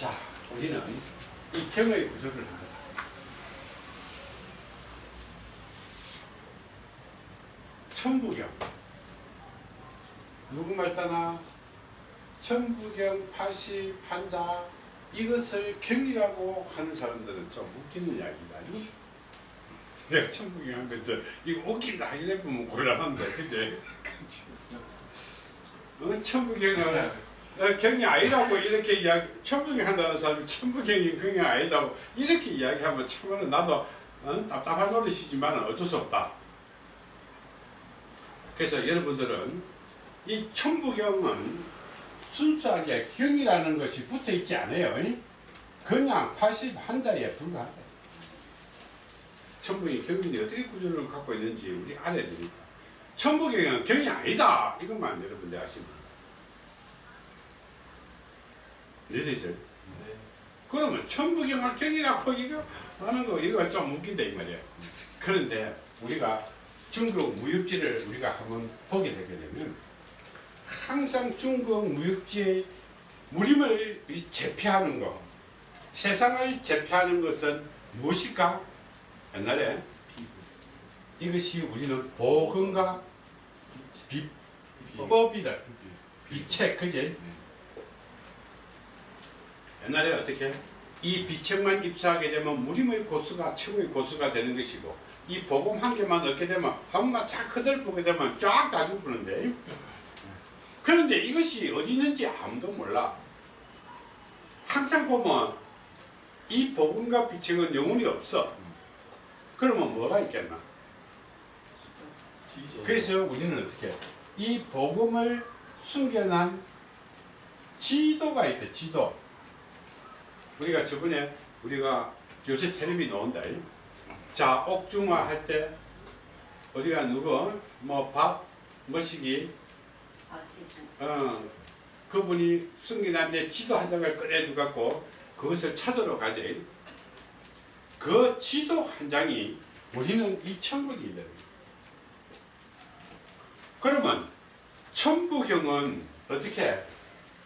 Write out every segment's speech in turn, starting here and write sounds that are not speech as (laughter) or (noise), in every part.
자, 우리는 이 경의 구조를 합니다. 천부경. 누구 말 따나? 천부경 80 한자 이것을 경이라고 하는 사람들은 좀 웃기는 이야기다. 내가 천부경 한 거서 이거 웃긴다 이래 보면 곤란한데 그제? (laughs) 어, 천부경은 어, 경이 아니라고 이렇게 이야기 천부경 한다는 사람이 천부경이 경이 아니다고 이렇게 이야기하면 참으로 나도 어, 답답한 노릇이지만 어쩔 수 없다. 그래서 여러분들은 이 천부경은 순수하게 경이라는 것이 붙어 있지 않아요. 그냥 80 한자에 불과하다. 천부경이 경이 어떻게 구조를 갖고 있는지 우리 알아야 되니까. 천부경은 경이 아니다. 이것만 여러분들 아시면 이해되죠? 네. 그러면 천부경을 경이라고 이거 하는 거 이거 좀 웃긴다 이 말이야. 그런데 우리가 중국 무역지를 우리가 한번 보게 되게 되면 항상 중국 무역지의 무림을 제패하는 거 세상을 제패하는 것은 무엇일까? 옛날에 이것이 우리는 보건과 비법이다. 비책 그지? 옛날에 어떻게 이 비책만 입수하게 되면 무림의 고수가 최고의 고수가 되는 것이고 이 복음 한 개만 얻게 되면 한번만 쫙 흐들보게 되면 쫙다 죽는데. 그런데 이것이 어디 있는지 아무도 몰라. 항상 보면 이 복음과 비책은 영혼이 없어. 그러면 뭐가 있겠나? 그래서 우리는 어떻게 이 복음을 숨겨놓은 지도가 있다 지도 우리가 저번에 우리가 요새 텔레비 나온다. 자 옥중화 할 때 어디가 누구? 뭐 밥? 머시기? 어 그분이 숨겨놨는데 지도 한 장을 꺼내주 갖고 그것을 찾으러 가지. 그 지도 한 장이 우리는 이 천국이다 그러면 천부경은 어떻게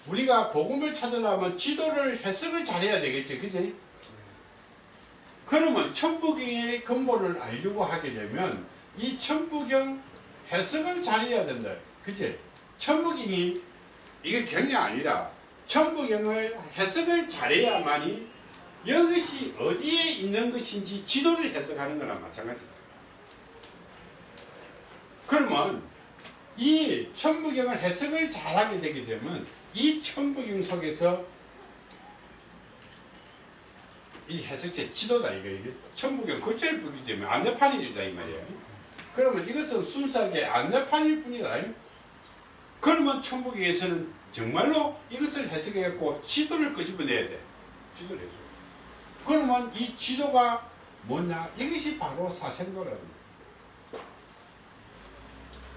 우리가 복음을 찾으려면 지도를 해석을 잘해야 되겠죠 그지? 그러면 천부경의 근본을 알려고 하게 되면 이 천부경 해석을 잘해야 된다 그지? 천부경이 이게 경이 아니라 천부경을 해석을 잘해야만이 이것이 어디에 있는 것인지 지도를 해석하는 거랑 마찬가지다. 그러면 이 천부경을 해석을 잘하게 되게 되면 이 천부경 속에서 이 해석체 지도다 이거 이게 천부경 글자일 뿐이지. 안내판이다 이 말이야. 그러면 이것은 순수하게 안내판일 뿐이다. 그러면 천부경에서는 정말로 이것을 해석해갖고 지도를 끄집어내야 돼. 지도를 해줘. 그러면 이 지도가 뭐냐? 이것이 바로 사생도라는 거야.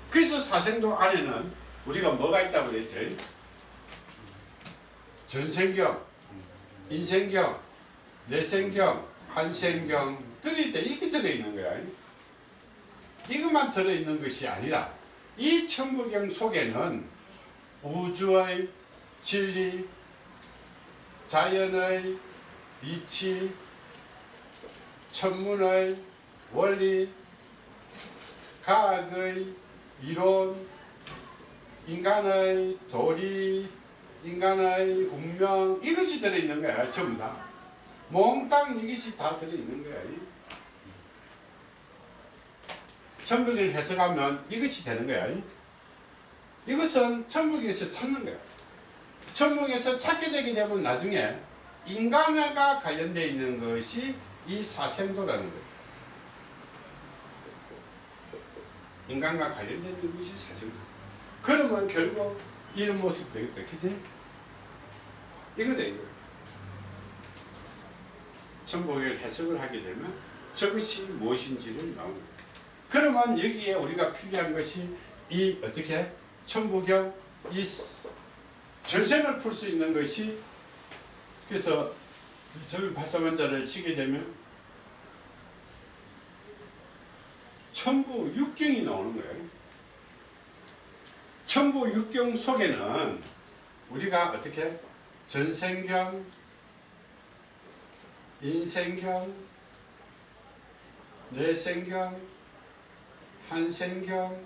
그래서 사생도 안에는 우리가 뭐가 있다고 그랬죠 전생경 인생경 내생경, 한생경 들어있다 이게 들어있는 거야. 이것만 들어있는 것이 아니라 이 천부경 속에는 우주의 진리, 자연의 이치, 천문의 원리, 과학의 이론, 인간의 도리, 인간의 운명 이것이 들어있는 거야 전부 다. 몽땅 이것이 다 들어있는 거야. 천국을 해석하면 이것이 되는 거야. 이것은 천국에서 찾는 거야. 천국에서 찾게 되게 되면 나중에 인간과 관련되어 있는 것이 이 사생도라는 거죠. 인간과 있는 것이 사생도. 그러면 결국 이런 모습 되겠다. 그치? 이거다, 이거. 천복을 해석을 하게 되면 저것이 무엇인지를 나옵니다. 그러면 여기에 우리가 필요한 것이 이 어떻게 천부경 이 전생을 풀 수 있는 것이 그래서 절 발사만자를 치게 되면 천부 육경이 나오는 거예요. 천부 육경 속에는 우리가 어떻게 전생경, 인생경, 뇌생경, 한생경,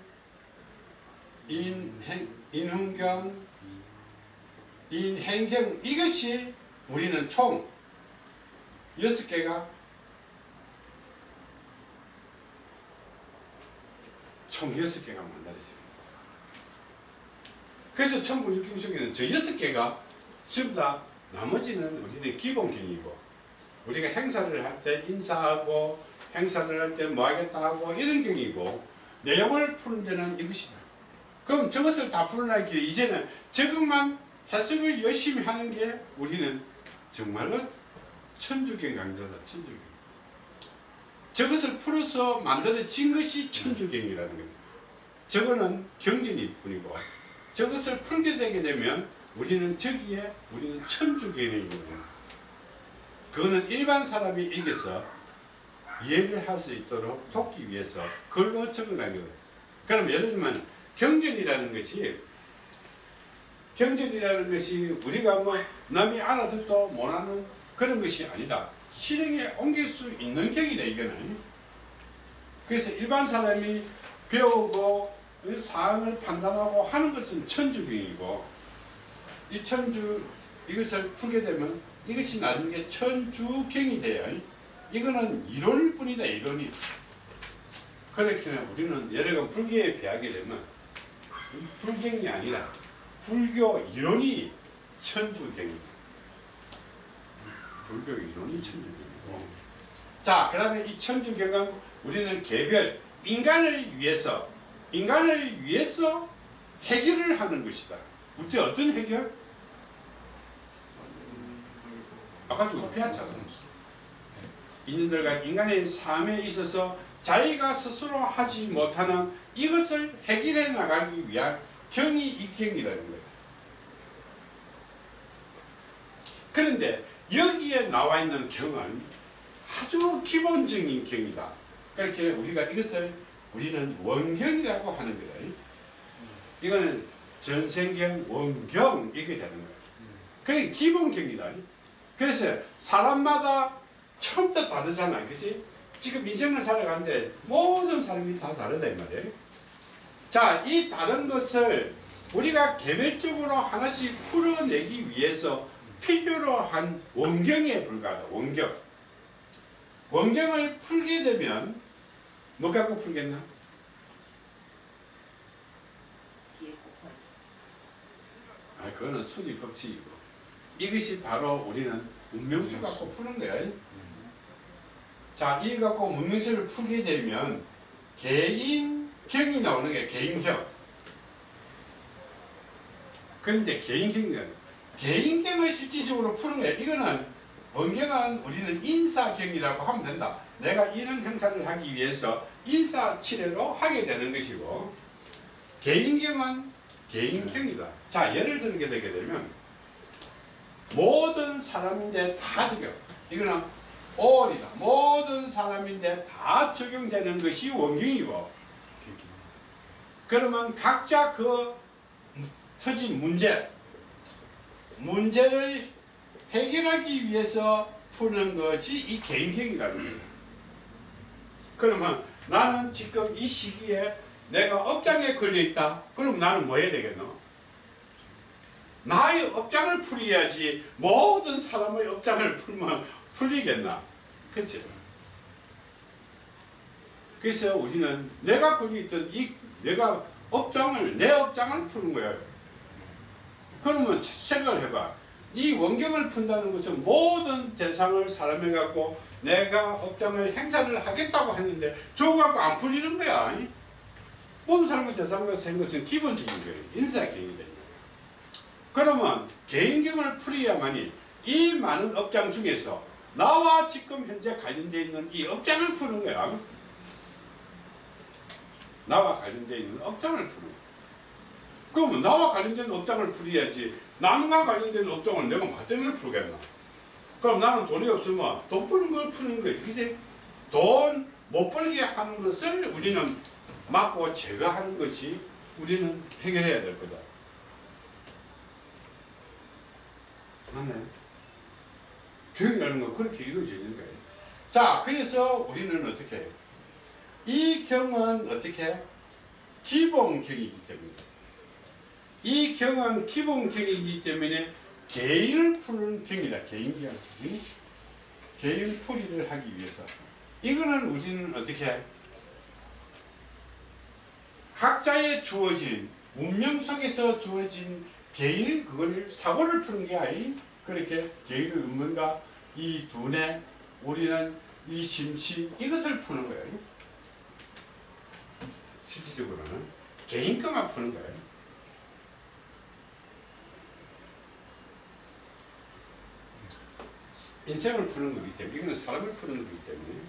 인행, 인훈경, 인행경 이것이 우리는 총 여섯 개가 총 여섯 개가 만들어집니다. 그래서 천부육경 속에는 저 여섯 개가 전부 다 나머지는 우리는 기본경이고 우리가 행사를 할 때 인사하고 행사를 할 때 뭐 하겠다 하고 이런 경이고 내용을 푸는 데는 이것이다. 그럼 저것을 다 풀어나기에 이제는 저것만 해석을 열심히 하는 게 우리는 정말로 천주경 강자다. 천주경. 저것을 풀어서 만들어진 것이 천주경이라는 거예요. 저거는 경전일 뿐이고 저것을 풀게 되게 되면 우리는 저기에 우리는 천주경이 거예요. 그거는 일반 사람이 읽어서 이해를 할 수 있도록 돕기 위해서 글로 적어낸 거예요. 그럼 예를 들면 경전이라는 것이 경전이라는 것이 우리가 뭐 남이 알아듣도 못하는 그런 것이 아니라 실행에 옮길 수 있는 경이다 이거는 그래서 일반 사람이 배우고 그 사항을 판단하고 하는 것은 천주경이고 이 천주 이것을 풀게 되면 이것이 나중에 천주경이 돼요 이거는 이론일 뿐이다 이론이. 그렇게 우리는 여러분 불교에 비하게 되면 불경이 아니라 불교 이론이 천주경이다. 불교 이론이 천주경이고. 자그 다음에 이 천주경은 우리는 개별 인간을 위해서 인간을 위해서 해결을 하는 것이다. 그때 어떤 해결? 아까 도 배웠잖아 인연들과 인간의 삶에 있어서 자기가 스스로 하지 못하는 이것을 해결해 나가기 위한 이 경이라는 거다. 그런데 여기에 나와 있는 경은 아주 기본적인 경이다. 그렇게 우리가 이것을 우리는 원경이라고 하는 거다. 이거는 전생경, 원경 이게 되는 거야. 그게 기본경이다. 그래서 사람마다 처음부터 다르잖아. 그치? 지금 인생을 살아가는데 모든 사람이 다 다르다 이 말이에요. 자, 이 다른 것을 우리가 개별적으로 하나씩 풀어내기 위해서 필요로 한 원경에 불과하다. 원경. 원경을 풀게 되면 뭐 갖고 풀겠나? 아, 그거는 수리 법칙이고. 이것이 바로 우리는 운명수 갖고 푸는 거야. 자, 이 갖고 문명수를 풀게 되면 개인경이 나오는 거야. 개인경. 그런데 개인경이라는 개인경을 실질적으로 푸는 거야. 이거는 원경은 우리는 인사경이라고 하면 된다. 내가 이런 행사를 하기 위해서 인사치레로 하게 되는 것이고 개인경은 개인경이다. 자, 예를 들게 되게 되면 모든 사람인데 다 적용. 이거는 올이다. 모든 사람인데 다 적용되는 것이 원경이고 그러면 각자 그 터진 문제 문제를 해결하기 위해서 푸는 것이 이 개인경이라는 거예요. 그러면 나는 지금 이 시기에 내가 업장에 걸려 있다. 그럼 나는 뭐 해야 되겠노? 나의 업장을 풀어야지 모든 사람의 업장을 풀면 풀리겠나? 그치? 그래서 우리는 내가 걸려 있던 이 내가 업장을 내 업장을 푸는 거야. 그러면 생각을 해봐. 이 원경을 푼다는 것은 모든 대상을 사람에 갖고 내가 업장을 행사를 하겠다고 했는데 저거 갖고 안 풀리는 거야. 모든 사람과 대상과 생 것은 기본적인 거예요. 인사경이 되는 그러면 개인경을 풀어야만이 이 많은 업장 중에서 나와 지금 현재 관련되어 있는 이 업장을 푸는 거야. 나와 관련되어 있는 업장을 푸는 거야. 그러면 나와 관련된 업장을 풀어야지 남과 관련된 업종을 내가 뭐 때문에 풀겠나? 그럼 나는 돈이 없으면 돈 버는 걸 푸는 거야. 그지? 돈 못 벌게 하는 것을 우리는 막고 제거하는 것이 우리는 해결해야 될 거다. 맞네. 교육이라는 건 그렇게 이루어지는 거예요. 자, 그래서 우리는 어떻게 해요? 이 경은 어떻게? 기본경이기 때문에. 이 경은 기본경이기 때문에 개인을 푸는 경이다. 개인경. 응? 개인 풀이를 하기 위해서. 이거는 우리는 어떻게 해? 각자의 주어진 운명 속에서 주어진 개인이 그걸 사고를 푸는 게 아닌 그렇게 개인의 운명과 이 두뇌 우리는 이 심신 이것을 푸는 거예요. 실질적으로는 개인 것만 푸는 거예요. 인생을 푸는 거기 때문에 이거는 사람을 푸는 거기 때문에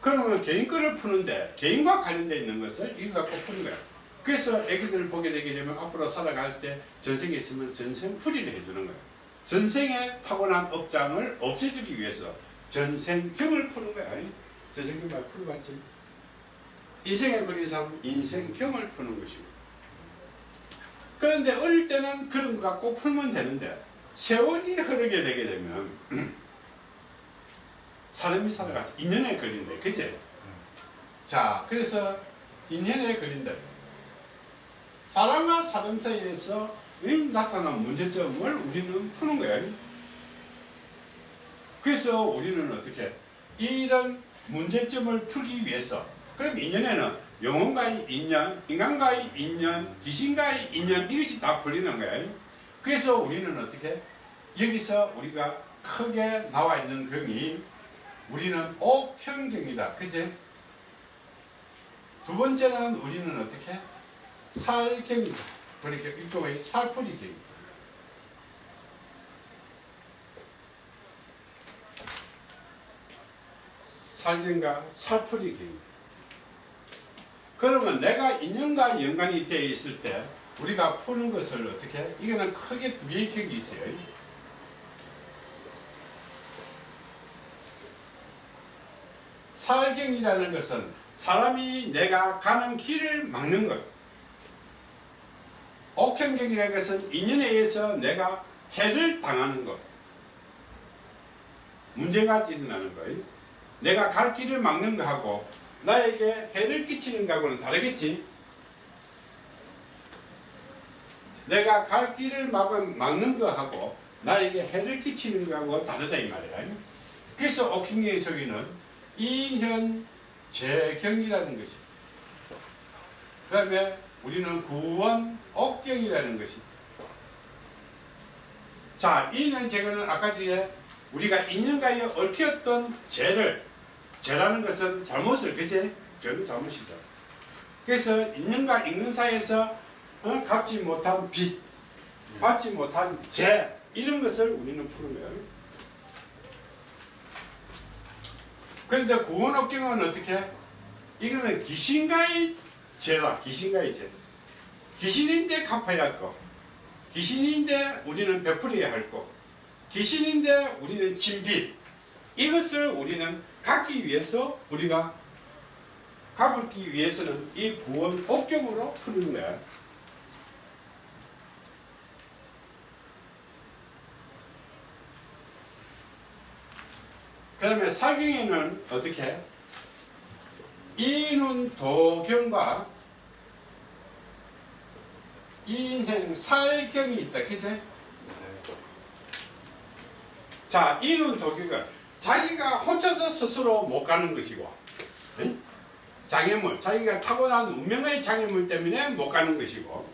그러면 개인 거를 푸는데 개인과 관련되어 있는 것을 이거 갖고 푸는 거야. 그래서 애기들을 보게 되게 되면 앞으로 살아갈 때 전생에 있으면 전생 풀이를 해주는 거야. 전생에 타고난 업장을 없애주기 위해서 전생경을 푸는 거야. 전생경 말 풀어봤지? 인생에 걸린 사람은 인생경을 푸는 것이고 그런데 어릴 때는 그런 거 갖고 풀면 되는데 세월이 흐르게 되게 되면 (clears throat) 사람이 살아가서 인연에 걸린다. 그제? 자, 그래서 인연에 걸린다. 사람과 사람 사이에서 나타난 문제점을 우리는 푸는 거야. 그래서 우리는 어떻게 이런 문제점을 풀기 위해서 그럼 인연에는 영혼과의 인연, 인간과의 인연, 귀신과의 인연 이것이 다 풀리는 거야. 그래서 우리는 어떻게 여기서 우리가 크게 나와 있는 경이 우리는 옥형경이다. 그지? 두 번째는 우리는 어떻게? 살경이다. 그러니까 이쪽의 살풀이경. 살경과 살풀이경이다. 그러면 내가 인연과 연관이 되어 있을 때 우리가 푸는 것을 어떻게 해? 이거는 크게 두 개의 격이 있어요. 살경이라는 것은 사람이 내가 가는 길을 막는 것. 옥행경이라는 것은 인연에 의해서 내가 해를 당하는 것. 문제가 일어나는 거예요. 내가 갈 길을 막는 거하고 나에게 해를 끼치는 거하고는 다르겠지. 내가 갈 길을 막은, 막는 거하고 나에게 해를 끼치는 거하고 다르다 이 말이야. 그래서 옥행경의 저기는 인현 재경이라는 것이 그 다음에 우리는 구원 옥경이라는 것이 자 인현 재경은 아까 전에 우리가 인연과에 얽혔던 죄를 죄라는 것은 잘못을 그제 죄는 잘못이죠 그래서 인연과 인연 사이에서 어, 갚지 못한 빚 받지 못한 죄 이런 것을 우리는 푸는 거예요 그런데 구원업경은 어떻게? 이거는 귀신과의 죄다. 귀신과의 죄. 귀신인데 갚아야 할 거. 귀신인데 우리는 베풀어야 할 거. 귀신인데 우리는 진빚. 이것을 우리는 갚기 위해서 우리가 갚기 위해서는 이 구원 옥경으로 푸는 거야. 그 다음에 살경에는 어떻게 이눈 도경과 인행 살경이 있다 그치? 자 이눈 도경은 자기가 혼자서 스스로 못 가는 것이고 응? 장애물 자기가 타고난 운명의 장애물 때문에 못 가는 것이고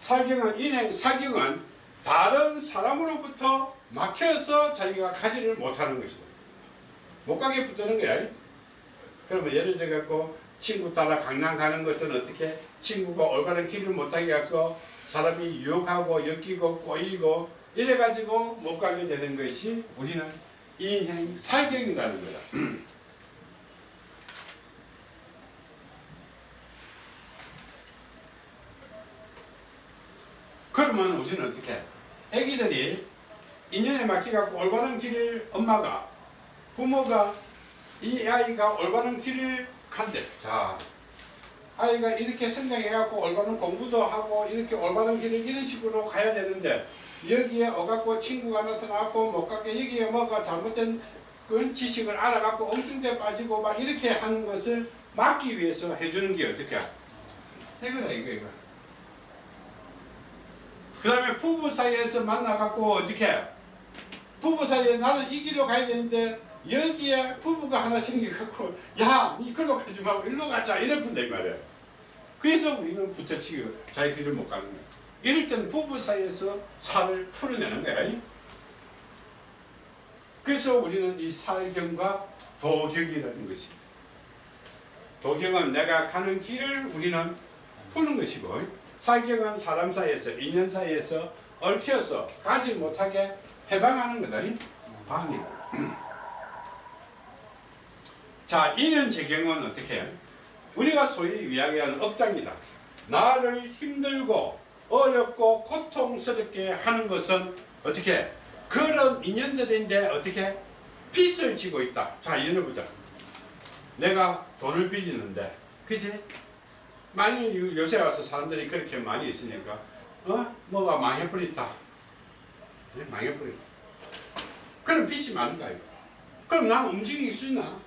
살경은 인행 살경은 다른 사람으로부터 막혀서 자기가 가지를 못하는 것이다. 못 가게 붙드는 거야. 그러면 예를 들어 갖고 친구 따라 강남 가는 것은 어떻게 친구가 올바른 길을 못하게 해서 사람이 유혹하고 엮이고 꼬이고 이래 가지고 못 가게 되는 것이 우리는 인행 살경이라는 거다. (clears throat) 그러면 우리는 어떻게 해? 애기들이 인연에 맡겨갖고 올바른 길을 엄마가 부모가 이 아이가 올바른 길을 간대. 자. 아이가 이렇게 성장해갖고 올바른 공부도 하고 이렇게 올바른 길을 이런 식으로 가야 되는데 여기에 어갖고 친구가 나타나갖고 못 가게 여기에 뭐가 잘못된 그 지식을 알아갖고 엉뚱대 빠지고 막 이렇게 하는 것을 막기 위해서 해주는 게 어떻게? 이거다 이거 이거. 그 다음에 부부 사이에서 만나갖고 어떻게? 부부 사이에 나는 이 길로 가야 되는데 여기에 부부가 하나 생겨갖고 야 니 글로 가지 말고 일로 가자. 이래 분다 이 말이야 그래서 우리는 붙어치기 자기 길을 못 가는 거야 이럴 때는 부부 사이에서 살을 풀어내는 거야 그래서 우리는 이 살경과 도경이라는 것입니다 도경은 내가 가는 길을 우리는 푸는 것이고 살경은 사람 사이에서 인연 사이에서 얽혀서 가지 못하게 해방하는 거다. 방해 자 인연 재경은 어떻게? 해? 우리가 소위 이야기하는 업장이다. 나를 힘들고 어렵고 고통스럽게 하는 것은 어떻게? 그런 인연들인데 어떻게? 빚을 지고 있다. 자 이해해보자. 내가 돈을 빌리는데 그지 많이 요- 요새 와서 사람들이 그렇게 많이 있으니까 어? 뭐가 망해버렸다. 예, 망해버렸다. 그럼 빚이 많은가 이거. 그럼 난 움직이기 싫나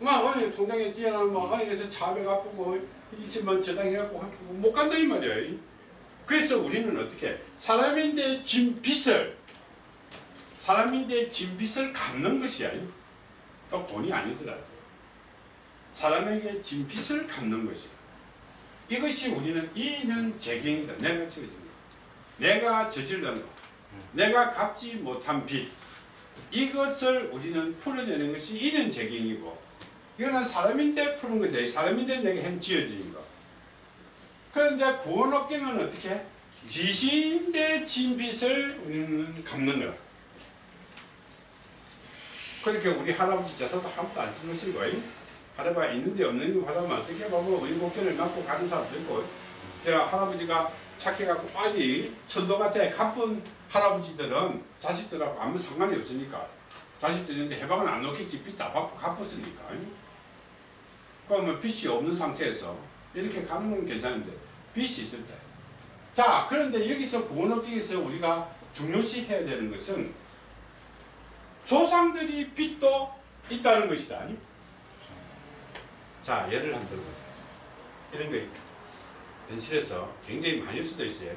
막 어디 통장에 뛰어나면 뭐 어디에서 차배 아프고 이집만 저당해갖고 못 간다 이 말이야 그래서 우리는 어떻게 사람인데 진 빚을 사람인데 진 빚을 갚는 것이야 또 돈이 아니더라도. 사람에게 진 빚을 갚는 것이야 이것이 우리는 이는 재경이다. 내가 저지른 거. 내가 저질른 거. 내가 갚지 못한 빚. 이것을 우리는 풀어내는 것이 이는 재경이고 이거는 사람인데 푸는 거지. 사람인데 내가 햄 지어진 거. 그런데 구원업경은 어떻게? 귀신인데 진 빚을 우리는 갚는 거다 그렇게 우리 할아버지 제사도 아무도 안 지르시고 할아버지가 있는데 없는 거 하다면 어떻게 보면 의복견을 맞고 가는 사람도 있고 제가 할아버지가 착해갖고 빨리 천도 같아 가쁜 할아버지들은 자식들하고 아무 상관이 없으니까. 자식들인데 해방은 안 놓겠지. 빚다 받고 갚았으니까 그러면 빚이 없는 상태에서 이렇게 가는 건 괜찮은데 빚이 있을 때. 자 그런데 여기서 구원업기에서 우리가 중요시 해야 되는 것은 조상들이 빚도 있다는 것이다. 자 예를 한번 들어보자. 이런 거 현실에서 굉장히 많을 수도 있어요.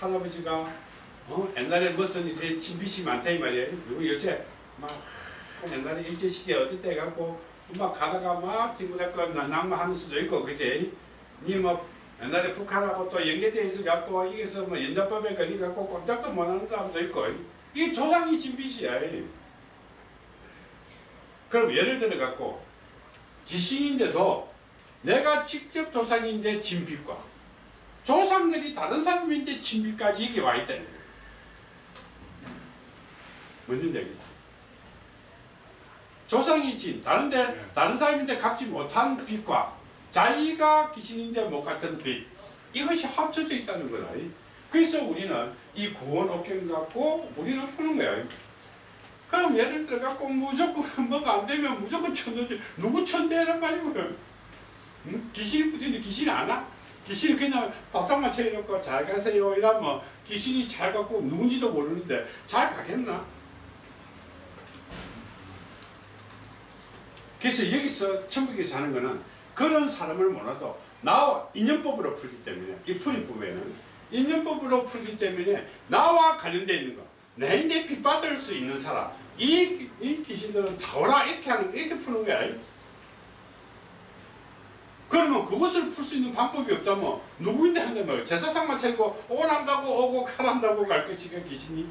할아버지가 어? 옛날에 무슨 이렇게 진빚이 많다 이 말이에요. 그리고 요새 막 옛날에 일제시대 어디 때 갖고 막 가다가 막 친구들 낭만하는 수도 있고 그지? 니뭐 옛날에 북한하고 또 연계되어 있어 갖고 여기서 뭐 연자법에 걸리 갖고 꼼짝도 못하는 사람도 있고 이게 조상이 진빚이야. 그럼 예를 들어 갖고 지신인데도 내가 직접 조상인데 진빚과 조상들이 다른 사람인데 진빚까지 이게 와 있다는 거예요. 뭔지 알겠지? 조상이 진 다른데 네. 다른 사람인데 갚지 못한 빚과 자기가 귀신인데 못 갚은 빚 이것이 합쳐져 있다는 거다. 그래서 우리는 이 구원 업경 갖고 우리는 푸는 거야. 그럼 예를 들어 갖고 무조건 (laughs) 뭐가 안 되면 무조건 천도지 누구 천대란 말이고요. 응? 귀신이 붙이는데 귀신이 안 와? 귀신이 그냥 밥상만 차려놓고 잘 가세요 이러면 귀신이 잘 갖고 누군지도 모르는데 잘 가겠나? 그래서 여기서 천국에 사는 거는 그런 사람을 몰라도 나와 인연법으로 풀기 때문에 이 풀이법에는 인연법으로 풀기 때문에 나와 관련되어 있는 거 내인데 빚받을 수 있는 사람 이, 이 귀신들은 다 오라 이렇게 하는 이렇게 푸는 거야. 그러면 그것을 풀 수 있는 방법이 없다면 누구인데 한단 말이야. 제사상만 차리고 오란다고 오고 가란다고 갈 것이가 귀신이?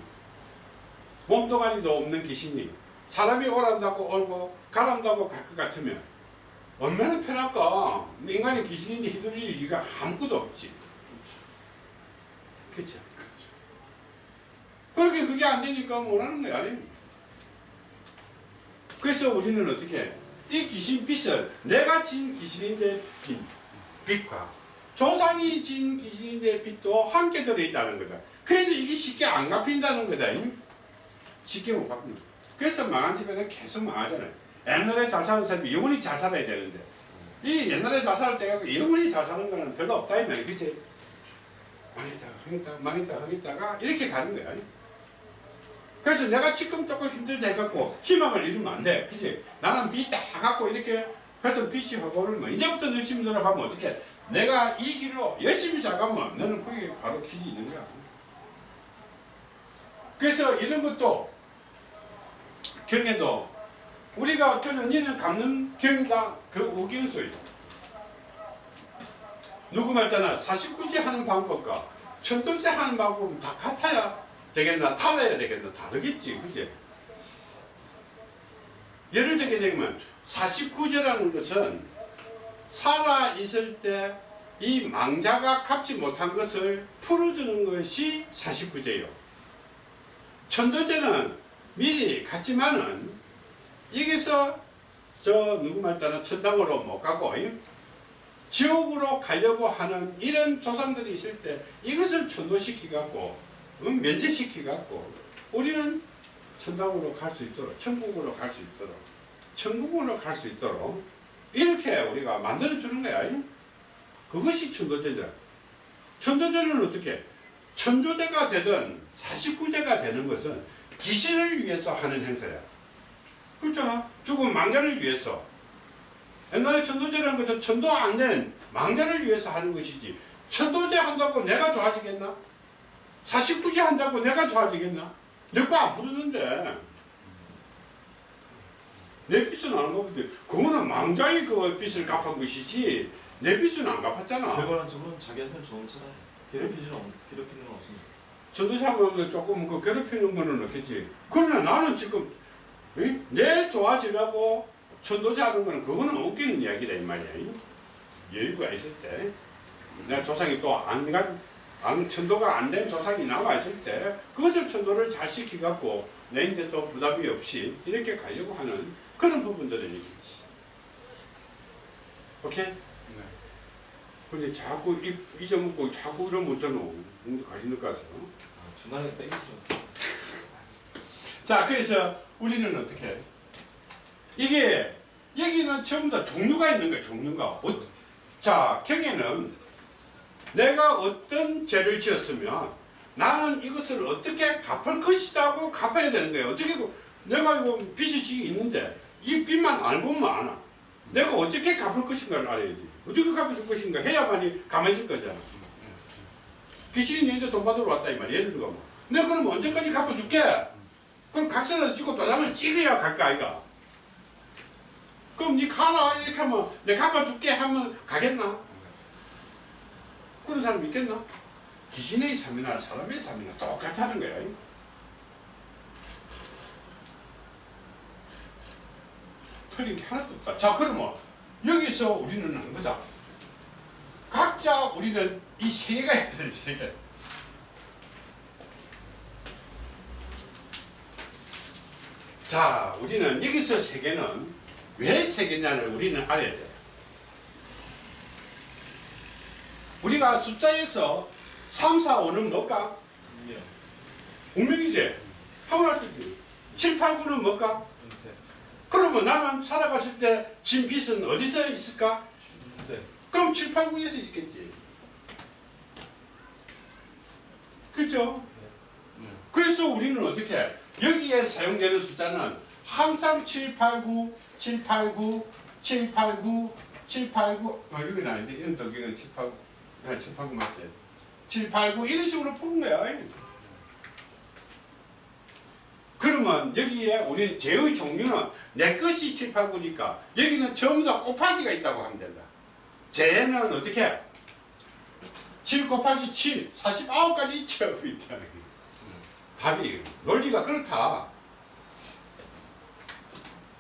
몸도가니도 없는 귀신이 사람이 오란다고 오고 가란다고 갈 것 같으면 얼마나 편할까 인간이 귀신인데 휘둘릴 리가 아무것도 없지 그렇죠 그렇게 그게 안 되니까 원하는 거야 그래서 우리는 어떻게 해? 이 귀신 빚을 내가 진 귀신인데 빚, 빚과 조상이 진 귀신인데 빚도 함께 들어있다는 거다. 그래서 이게 쉽게 안 갚힌다는 거다. 쉽게 못 갚는 거다. 그래서 망한 집에는 계속 망하잖아요. 옛날에 잘 사는 사람이 영원히 잘 살아야 되는데 이 옛날에 자살할 때가 영원히 자살하는 거는 별로 없다 이 말이야 그치? 망했다 하겠다 망했다 하겠다가 이렇게 가는 거야 그래서 내가 지금 조금 힘들다 해갖고 희망을 잃으면 안 돼 그치? 나는 빚 다 갖고 이렇게 그래서 빚이 확오를 뭐 이제부터 열심히 노력하면 어떻게 내가 이 길로 열심히 잘 가면 너는 그게 바로 길이 있는 거야 그래서 이런 것도 경에도 우리가 저는 니는 갚는 경이다. 그 우긴수이다 누구 말 때나 사십구제 하는 방법과 천도제 하는 방법은 다 같아야 되겠나? 달라야 되겠나? 다르겠지. 그지? 예를 들게 되면 49제라는 것은 살아 있을 때 이 망자가 갚지 못한 것을 풀어주는 것이 49제요. 천도제는 미리 갔지만은 여기서 저 누구 말 따라 천당으로 못 가고 이? 지옥으로 가려고 하는 이런 조상들이 있을 때 이것을 천도시키 갖고 응? 면제시키 갖고 우리는 천당으로 갈 수 있도록 천국으로 갈 수 있도록 천국으로 갈 수 있도록 이렇게 우리가 만들어 주는 거야 이? 그것이 천도제자 천도제는 어떻게 천조제가 되든 49제가 되는 것은 귀신을 위해서 하는 행사야 그렇잖아 죽은 망자를 위해서 옛날에 천도제라는 것은 천도 안 된 망자를 위해서 하는 것이지 천도제 한다고 내가 좋아지겠나? 49제 한다고 내가 좋아지겠나? 내거안 부르는데 내 빚은 안 갚은데 그거는 망자의 그 빚을 갚은 것이지 내 빚은 안 갚았잖아 결과론적으로는 자기한테는 좋은 차라요. 괴롭히지는 없, 괴롭히는 건 없습니다. 전도사하면 조금 그 괴롭히는 거는 없겠지. 그러나 나는 지금 이? 내 좋아지려고 천도자 하는 거는 그거는 웃기는 이야기다 이 말이야. 이? 여유가 있을 때 내가 조상이 또안 천도가 안 된 조상이 나와 있을 때 그것을 천도를 잘 시키갖고 내인데 또 부담이 없이 이렇게 가려고 하는 그런 부분들은 있겠지. 오케이? 근데 자꾸 입 잊어먹고 자꾸 이러면 어쩌노? 음, 가리는 가서. 아, 중간에 빼기 싫어. (laughs) 자, 그래서 우리는 어떻게 해? 이게 여기는 전부 다 종류가 있는 거야, 종류가. 어, 자, 경에는 내가 어떤 죄를 지었으면 나는 이것을 어떻게 갚을 것이라고 갚아야 되는 거예요. 어떻게 그- 내가 이거 빚이 있는데 이 빚만 알고만 알아. 내가 어떻게 갚을 것인가를 알아야지. 어떻게 갚을 것인가 해야만이 가만히 있을 거잖아. 귀신이 너한테 돈 받으러 왔다 이 말이야. 예를 들어 뭐. 내가 그럼 언제까지 갚아줄게? 그럼 각서를 찍고 도장을 찍어야 갈까 아이가? 그럼 니 가라 이렇게 하면 내 갚아줄게 하면 가겠나? 그런 사람 있겠나? 귀신의 삶이나 사람의 삶이나 똑같다는 거야. 틀린 게 하나도 없다. 자 그러면 여기서 우리는 한 거자. 각자 우리는 이 세계가 있다 이 세계. 자, 우리는 여기서 세계는 왜 세계냐를 우리는 알아야 돼. 우리가 숫자에서 3, 4, 5는 뭘까? 운명이지. 타고날 때지. 7, 8, 9는 뭘까? 그러면 나는 살아갔을 때 진 빚은 어디서 있을까? 음색. 그럼 7, 8, 9에서 있겠지. 그죠? 그래서 우리는 어떻게 해? 여기에 사용되는 숫자는 항상 7, 8, 9, 7, 8, 9, 7, 8, 9, 7, 8, 9 어, 이건 아닌데 이런 덕기는 7, 8, 9 아, 7, 8, 9 맞지? 7, 8, 9 이런 식으로 푸는 거야 그러면 여기에 우리는 제의 종류는 내 것이 7, 8, 9니까 여기는 전부 다 곱하기가 있다고 하면 된다 제는 어떻게 해? 7 곱하기 7, 49까지 채우고 있다. 답이 논리가 그렇다.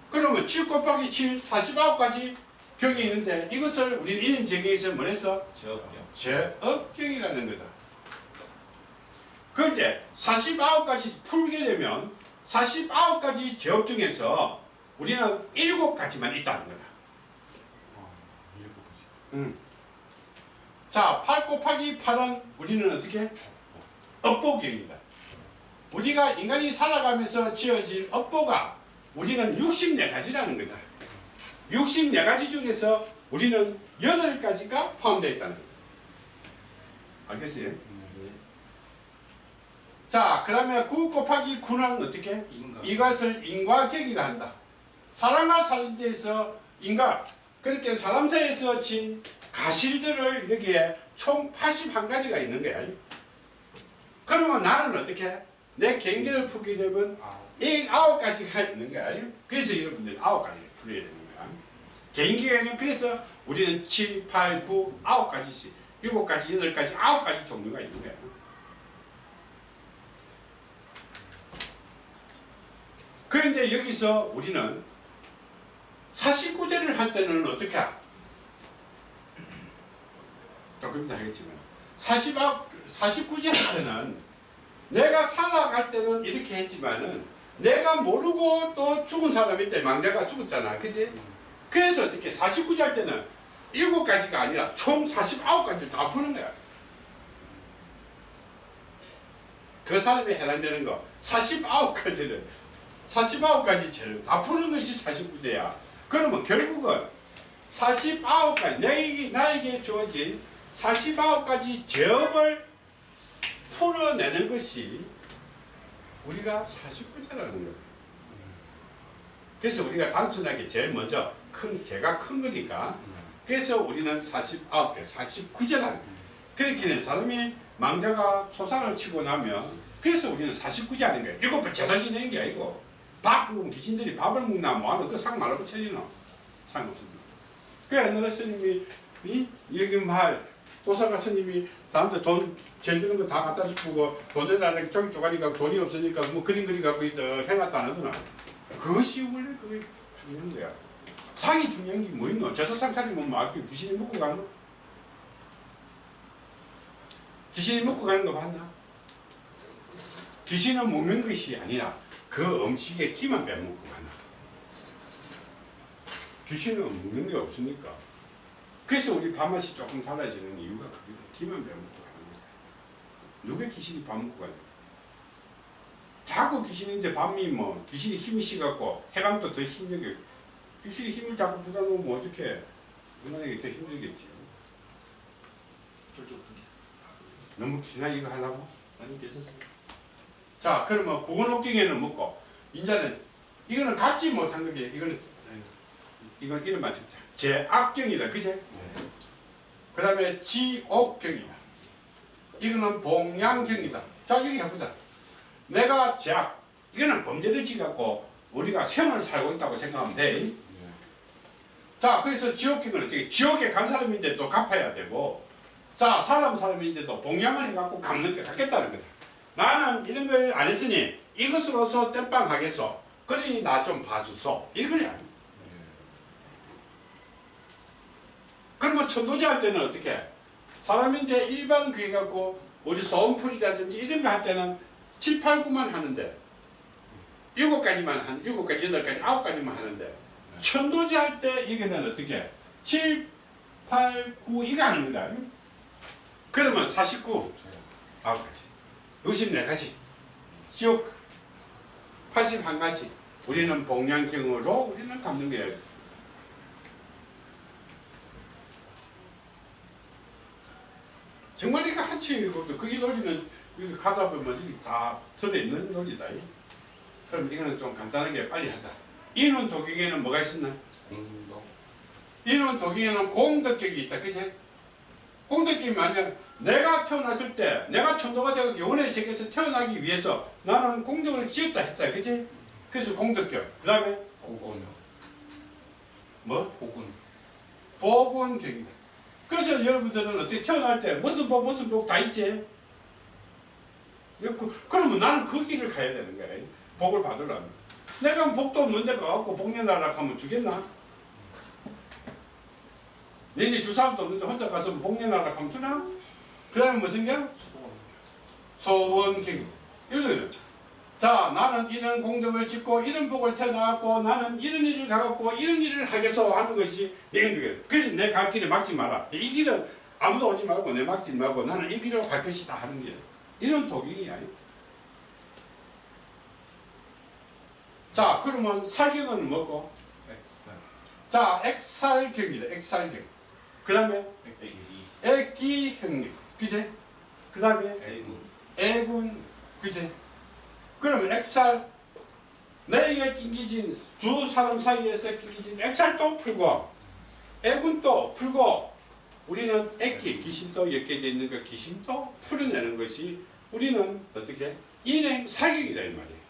그러면 7 곱하기 7, 49까지 경이 있는데 이것을 우리는 정의에서 뭐랬어? 제업경. 제업경이라는 거다. 그런데 49까지 풀게 되면 49가지 제업 중에서 우리는 7가지만 있다는 거다. 음. 자, 8 곱하기 8은 우리는 어떻게? 업보경이다. 우리가 인간이 살아가면서 지어진 업보가 우리는 64가지라는 거다. 64가지 중에서 우리는 여덟 가지가 포함되어 있다는 거예요. 알겠어요? 네. 자, 그 다음에 9 곱하기 9는 어떻게? 인가. 이것을 인과격이라 한다. 사람과 사람에서 인과, 그렇게 사람 사이에서 진 가실들을 여기에 총 81가지가 있는 거야. 그러면 나는 어떻게? 내 경계를 풀게 되면 아, 이 아홉 가지가 있는 거야. 그래서 여러분들 아홉 가지를 풀어야 되는 거야. 개인기에는 그래서 우리는 7, 8, 9, 아홉 가지씩, 일곱 가지, 여덟 가지, 아홉 가지 종류가 있는 거야. 그런데 여기서 우리는 49제를 할 때는 어떻게? 하? 조금 이따 하겠지만 40, 49제 할 때는 내가 살아갈 때는 이렇게 했지만은 내가 모르고 또 죽은 사람이 때 망자가 죽었잖아 그지? 그래서 어떻게 49제 할 때는 7가지가 아니라 총 49가지를 다 푸는 거야 그 사람에 해당되는 거 49가지를 49가지 죄를 다 푸는 것이 49제야 그러면 결국은 49가지 나에게, 나에게 주어진 49가지 죄업을 풀어내는 것이 우리가 49제라는 거예요. 그래서 우리가 단순하게 제일 먼저 큰 죄가 큰 거니까 그래서 우리는 49개, 49제라는 거예요. 그렇게 된 사람이 망자가 소상을 치고 나면 그래서 우리는 49제 하는 거예요. 일곱 번 제사 지내는 게 아니고 밥 그럼 귀신들이 밥을 먹나 뭐하나 그상 말로 붙여지노. 상관없습니다. 그 옛날에 스님이 이 여기 말 도사가 스님이 다음때 돈 재주는 거 다 갖다 주고 돈 내라는 저기 쪼가리가 돈이 없으니까 뭐 그림 그리 갖고 있다 해놨다 안 하더나. 그것이 원래 그게 중요한 거야. 상이 중요한 게 뭐 있노? 제사상 차리면 뭐 앞에 귀신이 먹고 가노? 귀신이 먹고 가는 거 봤나? 귀신은 먹는 것이 아니라 그 음식에 기만 빼먹고 가나? 귀신은 먹는 게 없으니까. 그래서 우리 밥맛이 조금 달라지는 이유가 그게 기만 빼먹고 가는 거야 누가 귀신이 밥 먹고 가냐? 자꾸 귀신인데 밤이 뭐 귀신이 힘이 씨갖고 해방도 더 힘들게. 귀신이 힘을 자꾸 부다 놓으면 어떡해? 이게 더 힘들겠지. 쫄쫄 너무 기나 이거 하려고? 아니 괜찮습니다. 자 그러면 구원옥경에는 먹고 이제는 이거는 갖지 못한 거게 이거는 이건 이름 맞췄자. 제악경이다. 그제? 그 다음에 지옥경이다. 이거는 봉양경이다. 자 여기 해보자. 내가 제악 이거는 범죄를 지갖고 우리가 생을 살고 있다고 생각하면 돼. 자, 그래서 지옥경은 어떻게, 지옥에 간 사람인데 또 갚아야 되고, 자, 사람 사람인데도 봉양을 해갖고 갚는 게 갚겠다는 거다. 나는 이런 걸 안 했으니 이것으로서 땜빵 하겠소. 그러니 나 좀 봐주소. 이거야. 그러면 천도제 할 때는 어떻게? 사람인데 일반 그게 갖고 우리 소음풀이라든지 이런 거 할 때는 7, 8, 9만 하는데 일곱 가지만 한 일곱 가지, 여덟 가지, 아홉 가지만 하는데 천도제 할 때 이게는 어떻게? 7, 8, 9 이거 하는 거다. 그러면 49 아홉 가지, 64가지, 지옥 81가지. 우리는 봉양경으로 우리는 갚는 거예요. 정말 이거 한치이고도 그게 논리는 여기 가다 보면 다 들어있는 논리다. 그럼 이거는 좀 간단하게 빨리 하자. 인원 도경에는 뭐가 있었나? 인원 도경에는 공덕격이 있다. 그지? 공덕격이 만약 내가 태어났을 때 내가 천도가 되고 영혼의 세계에서 태어나기 위해서 나는 공덕을 지었다 했다. 그지? 그래서 공덕격. 그 다음에 복군. 뭐? 복군. 복원격이다. 그래서 여러분들은 어떻게 태어날 때 무슨 복 무슨 복 다 있지? 그, 그러면 나는 그 길을 가야 되는 거야. 복을 받으려면. 내가 복도 없는데 가갖고 복 내놔라 하면 주겠나? 너네 줄 사람도 없는데 혼자 가서 복 내놔라 하면 주나? 그 다음에 무슨 경? 소원. 소원경이다. 이거는 자 나는 이런 공덕을 짓고 이런 복을 태어나고 나는 이런 일을 가갖고 이런 일을 하겠어 하는 것이 거예요. 그래서 내 갈 길을 막지 마라. 이 길은 아무도 오지 말고 내 막지 말고 나는 이 길로 갈 것이다 하는 게 이런 도경이야. 자 그러면 살경은 뭐고? 자, 액살경이다. 액살경. 그 다음에 애기. 애기 형님. 그제? 그 다음에 A군 애군. 그제? 그러면 액살 내가 낑기진 두 사람 사이에서 낑기진 액살도 풀고 애군도 풀고 우리는 애기 귀신도 엮여져 있는 그 귀신도 풀어내는 것이 우리는 어떻게 인행 사격이다 이 말이에요.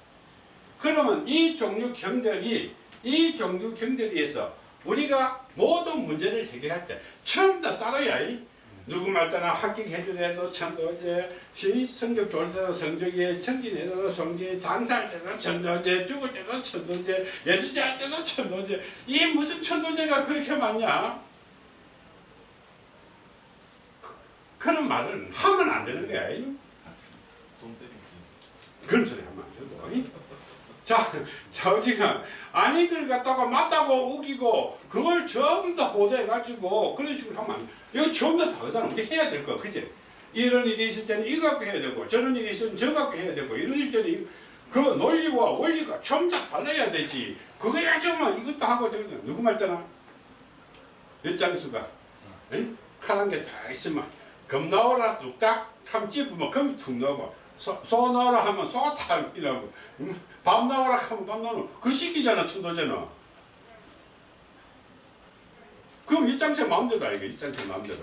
그러면 이 종류 경들이 이 종류 경들이에서 우리가 모든 문제를 해결할 때 처음 다 따라야 이 누구 말 따나 합격해주래도 천도제 시 성적 좋을 때도 성적에 청진해도 성적에 장사할 때도 천도제 죽을 때도 천도제 예수제 할 때도 천도제 이 무슨 천도제가 그렇게 많냐 그- 그런 말은 하면 안 되는 거야. 그런 소리 하면 안 되고 이. 자, 자우지가 아니들 갖다가 맞다고 우기고 그걸 전부 다 호도해가지고 그런 식으로 하면 안 돼. 이거 전부 다 다르잖아. 우리 해야 될 거, 그지? 이런 일이 있을 때는 이거 갖고 해야 되고 저런 일이 있으면 저거 갖고 해야 되고 이런 일 때는 이- 그 논리와 원리가 전부 다 달라야 되지. 그거 해야지만 이것도 하고 저것도 누구 말 때나 엿장수가 응? 칼한 개다 있으면 검 나오라 뚝딱 하면 찝으면 검이 툭 나오고 소, 소 나오라 하면 소다 이라고. 음, 밤 나오라 하면 밤 나오는 그 시기잖아 천도제는. 그럼 입장세 마음대로 아니가 입장세 마음대로.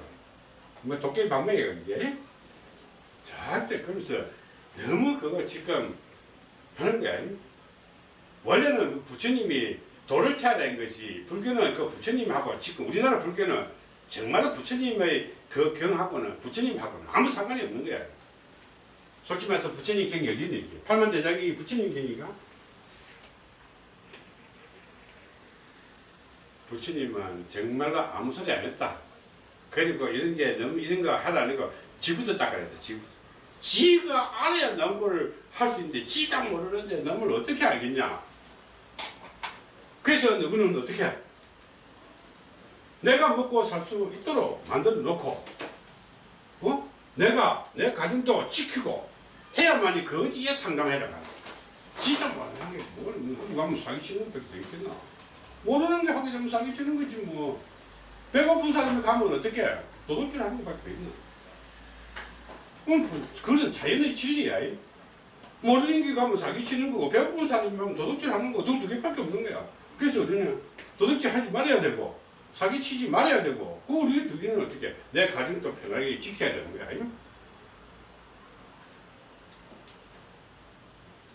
뭐 도깨비 방맹이가 이게? 절대 그러면서 너무 그거 지금 하는 게 아니 원래는 그 부처님이 도를 태하라는 것이 불교는 그 부처님하고 지금 우리나라 불교는 정말로 부처님의 그 경하고는 부처님하고는 아무 상관이 없는 거야. 솔직히 말해서 부처님 경이 어디 있는 게 팔만대장이 부처님 경이가 부처님은 정말로 아무 소리 안 했다. 그리고 이런 게 너무 이런 거 하라는 거 지부터 닦아냈다. 지부터. 지가 알아야 넘을 할 수 있는데 지가 모르는데 넘을 어떻게 알겠냐. 그래서 너는 어떻게 해? 내가 먹고 살 수 있도록 만들어 놓고 어? 내가 내 가정도 지키고 해야만이 그 어디에 상담해라. 지가 모르는 게 뭘, 어디 가면 사기치는 것밖에 있겠나. 모르는 게 하게 되면 사기치는 거지 뭐. 배고픈 사람이 가면 어떻게 해? 도둑질 하는 것밖에 있나. 그럼 그건 자연의 진리야. 이. 모르는 게 가면 사기치는 거고 배고픈 사람이 가면 도둑질 하는 거 두 개밖에 없는 거야. 그래서 우리는 도둑질 하지 말아야 되고 사기치지 말아야 되고 그 우리 두 개는 어떻게 내 가정도 편하게 지켜야 되는 거야. 아니요?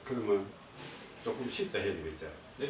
그러면 조금 쉽다 해야 되겠죠. 네.